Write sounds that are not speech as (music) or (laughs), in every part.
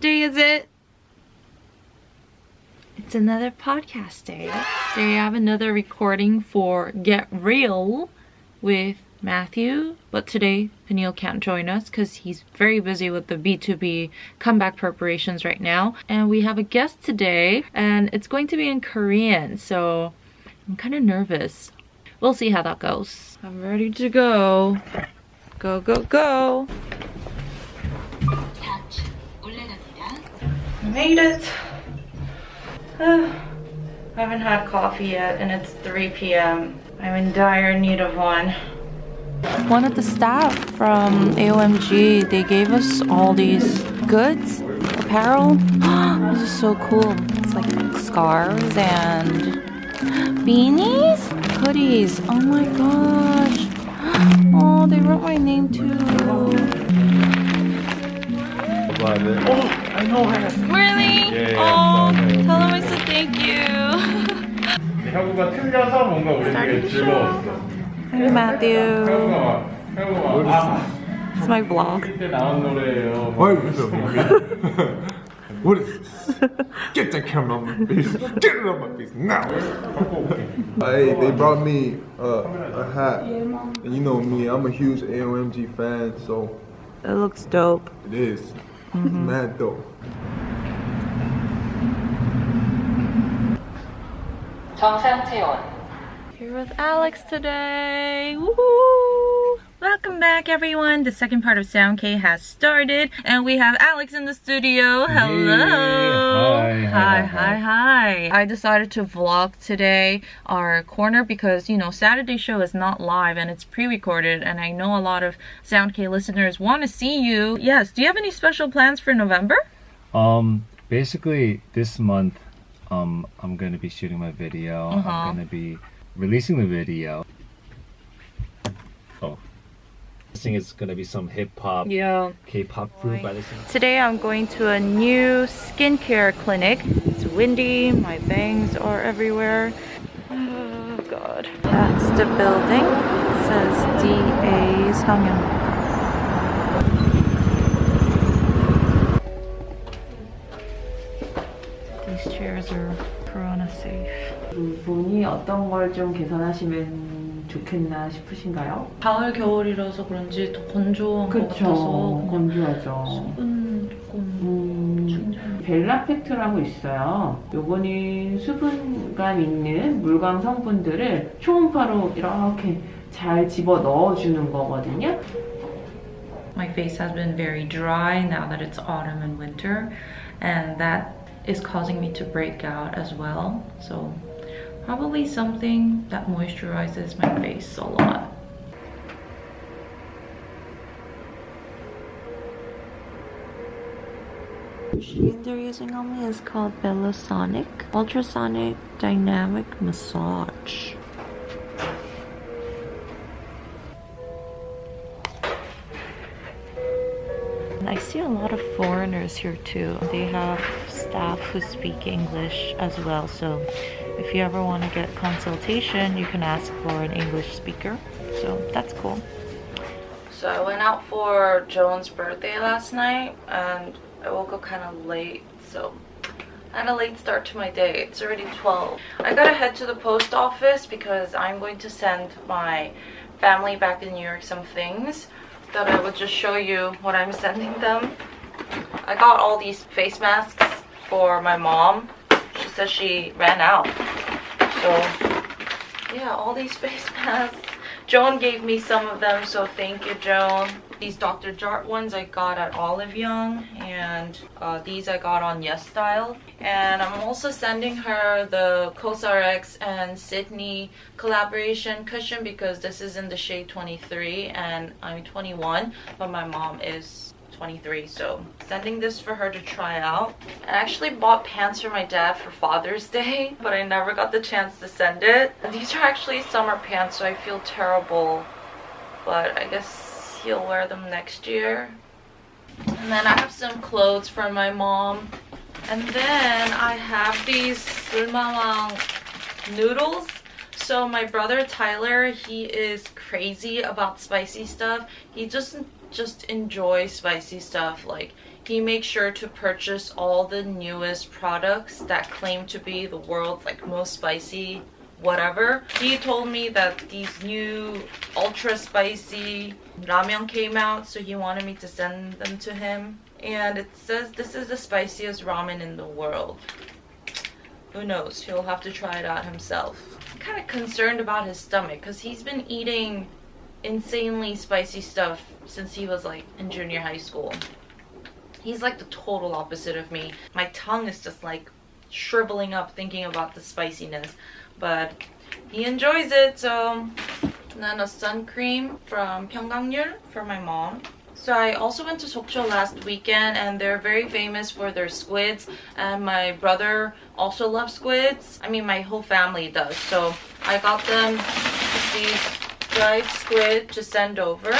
Day is it? It's another podcast day. I have another recording for Get Real with Matthew. But today, Peniel can't join us because he's very busy with the BTOB comeback preparations right now. And we have a guest today, and it's going to be in Korean, so I'm kind of nervous. We'll see how that goes. I'm ready to go. Go, go, go. Made it. Uh, I haven't had coffee yet and it's 3 p.m. I'm in dire need of one. One of the staff from AOMG, they gave us all these goods, apparel. (gasps) this is so cool. It's like scarves and beanies, hoodies. Oh my gosh. (gasps) Oh, they wrote my name too Oh, I know her. Really? Yeah, yeah, oh, yeah. tell them I said thank you. 혁우가 틀려서 뭔가 우리 되게 즐거웠어. Hey Matthew. 혁우가 혁우가 아 It's my vlog. 그때 나온 노래예요. Why is this What is this? Get that camera on my face. Get it on my face now. Hey, they brought me uh, a hat. And you know me, I'm a huge AOMG fan, so It looks dope. it is. It's mad dope. Here with Alex today. Woohoo! Welcome back everyone. The second part of Sound K has started and we have Alex in the studio. Hello. Hi, hi, hi, hi, hi, hi. I decided to vlog today our corner because you know Saturday show is not live and it's pre-recorded and I know a lot of Sound K listeners want to see you. Yes, do you have any special plans for November? Um, basically, this month, um, I'm gonna be shooting my video. Uh-huh. I'm gonna be releasing the video. Oh, I think it's gonna be some hip hop, Yeah. K-pop group by the same. Today I'm going to a new skincare clinic. It's windy, my bangs are everywhere. Oh god. That's the building. It says DA Sangyeong. These chairs are corona safe. 부분이 어떤 걸 좀 개선하시면 좋겠나 싶으신가요? 가을 겨울이라서 그런지 더 건조한 것 같아서 건조하죠. 수분 조금 음, 충전. 벨라 팩트라고 있어요. 요거는 수분감 있는 물광 성분들을 초음파로 이렇게 잘 집어 넣어주는 거거든요. My face has been very dry now that it's autumn and winter and that is causing me to break out as well so probably something that moisturizes my face a lot. Machine they're using on me is called Bellasonic Ultrasonic Dynamic Massage I see a lot of foreigners here too. They have staff who speak English as well. So if you ever want to get consultation, you can ask for an English speaker. So that's cool. So I went out for Joan's birthday last night and I woke up kind of late. So I had a late start to my day. It's already 12. I gotta head to the post office because I'm going to send my family back in New York some things that I would just show you what I'm sending them. I got all these face masks for my mom. She said she ran out. So yeah, all these (laughs) face masks. Joan gave me some of them, so thank you, Joan. These Dr. Jart ones I got at Olive Young, and uh, these I got on Yes Style. And I'm also sending her the CosRX and Sydney collaboration cushion because this is in the shade 23 and I'm 21, but my mom is 23 so sending this for her to try out. I actually bought pants for my dad for father's (laughs) day but i never got the chance to send it. These are actually summer pants so i feel terrible but i guess he'll wear them next year. And then i have some clothes for my mom. And then i have these Sulmawang noodles. So my brother Tyler, he is crazy about spicy stuff. He just just enjoy spicy stuff. Like he makes sure to purchase all the newest products that claim to be the world's like most spicy whatever. He told me that these new ultra spicy ramen came out, so he wanted me to send them to him. And it says this is the spiciest ramen in the world. Who knows? He'll have to try it out himself. I'm kind of concerned about his stomach because he's been eating insanely spicy stuff since he was like in junior high school. He's like the total opposite of me. My tongue is just like shriveling up thinking about the spiciness but he enjoys it so and then a sun cream from Pyunkang Yul for my mom so I also went to Sokcho last weekend and they're very famous for their squids and my brother also loves squids. I mean my whole family does. So I got them these dried squid to send over.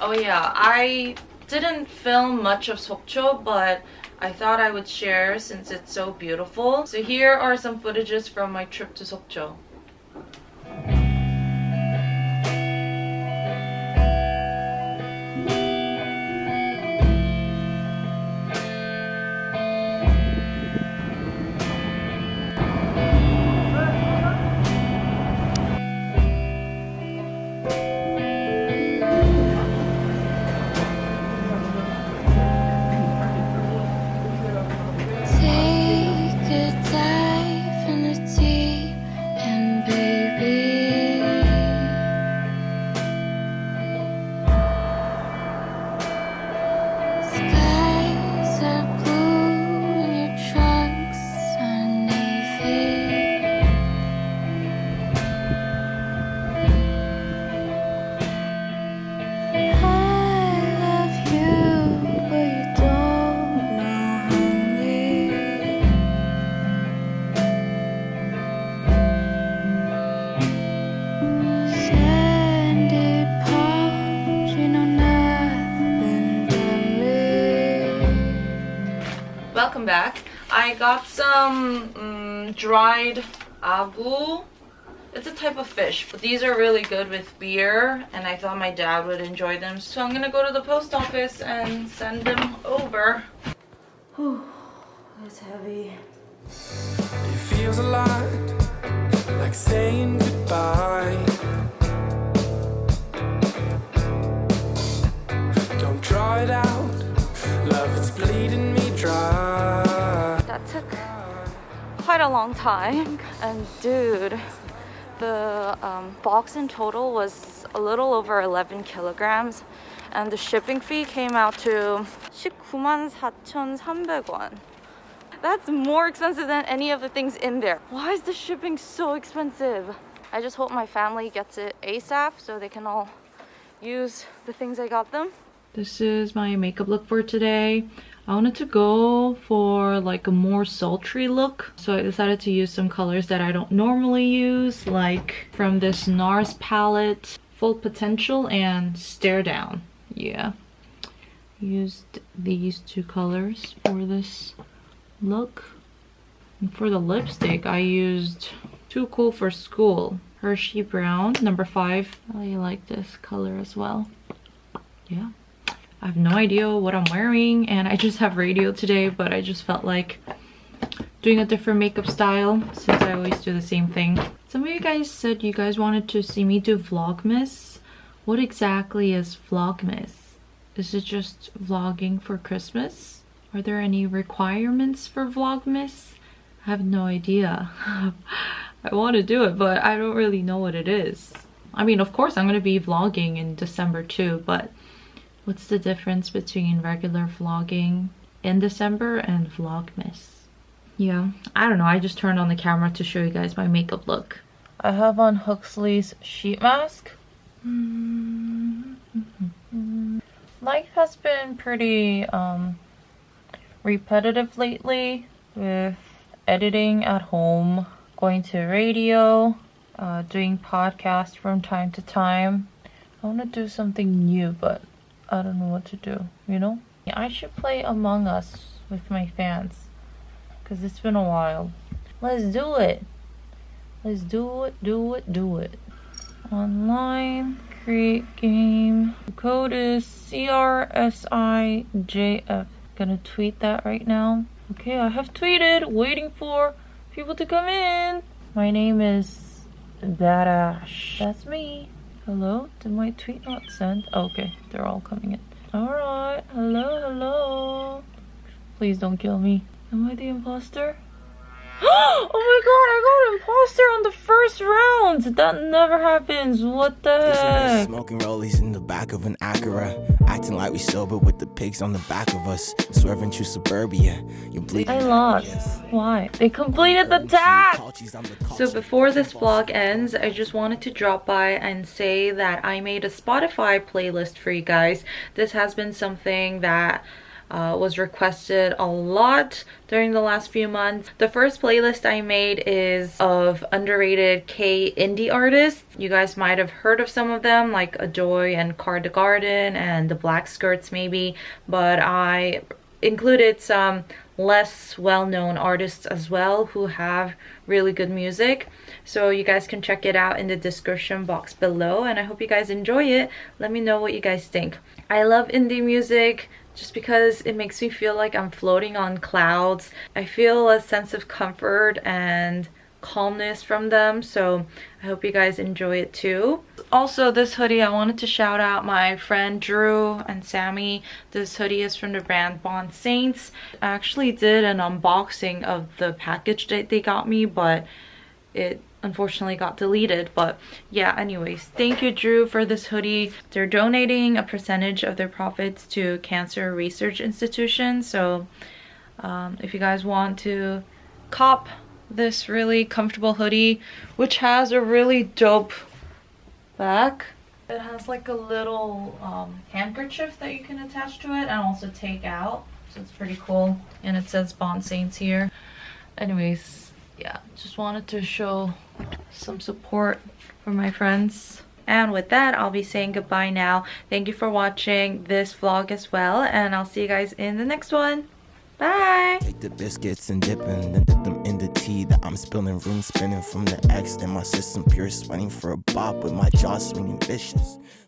Oh yeah, I didn't film much of Sokcho but I thought I would share since it's so beautiful. So here are some footages from my trip to Sokcho. Welcome back. I got some mm, dried agu. It's a type of fish, but these are really good with beer, and I thought my dad would enjoy them. So I'm gonna go to the post office and send them over. Whew, that's heavy. It feels a lot like saying goodbye. A long time. And dude, the um, box in total was a little over 11 kilograms. And the shipping fee came out to 194,300원. That's more expensive than any of the things in there. Why is the shipping so expensive? I just hope my family gets it ASAP so they can all use the things I got them. This is my makeup look for today. I wanted to go for like a more sultry look. So I decided to use some colors that I don't normally use, like from this NARS palette, Full Potential and Stare Down. Yeah. Used these two colors for this look. And for the lipstick, I used Too Cool for School. Hershey Brown, number five. I really like this color as well. Yeah. I have no idea what I'm wearing and I just have radio today, but I just felt like doing a different makeup style since I always do the same thing. Some of you guys said you guys wanted to see me do Vlogmas. What exactly is Vlogmas? Is it just vlogging for Christmas? Are there any requirements for Vlogmas? I have no idea. (laughs) I want to do it, but I don't really know what it is. I mean, of course, I'm going to be vlogging in December too, but what's the difference between regular vlogging in December and Vlogmas? Yeah, I don't know. I just turned on the camera to show you guys my makeup look. I have on Huxley's sheet mask. Life has been pretty um, repetitive lately with editing at home, going to radio, uh, doing podcasts from time to time. I want to do something new, but I don't know what to do, you know? I should play Among Us with my fans because it's been a while. Let's do it. Let's do it, do it, do it. Online Create game. The code is CRSIJF. Gonna tweet that right now. Okay, I have tweeted, waiting for people to come in. My name is Darash. That's me. Hello? Did my tweet not send? Oh, okay, they're all coming in. Alright, hello, hello. Please don't kill me. Am I the imposter? (gasps) oh my god, I got an imposter on the first round! That never happens. What the heck? Smoking rollies in the back of an Acura. Acting like we sober with the pigs on the back of us. Swerving through suburbia. You bleed. I lost. Why? They completed the task! So before this vlog ends, I just wanted to drop by and say that I made a Spotify playlist for you guys. This has been something that uh, was requested a lot during the last few months. The first playlist I made is of underrated K indie artists. You guys might have heard of some of them like Adoy and Car the Garden and the Black Skirts maybe, but I included some less well-known artists as well who have really good music so you guys can check it out in the description box below and i hope you guys enjoy it let me know what you guys think i love indie music just because it makes me feel like I'm floating on clouds. I feel a sense of comfort and calmness from them so I hope you guys enjoy it too. Also this hoodie I wanted to shout out my friend Drew and Sammy. This hoodie is from the brand Bond Saints. I actually did an unboxing of the package that they got me but it unfortunately got deleted but yeah anyways thank you drew for this hoodie. They're donating a percentage of their profits to cancer research institutions so um, if you guys want to cop this really comfortable hoodie which has a really dope back it has like a little um, handkerchief that you can attach to it and also take out so it's pretty cool and it says bond saints here. Anyways yeah just wanted to show some support for my friends and with that i'll be saying goodbye now thank you for watching this vlog as well and i'll see you guys in the next one bye Take the biscuits and dip them, then dip them in the tea that I'm spilling. Room spinning from the X, then my system pure sweating for a bop with my jaw swinging vicious.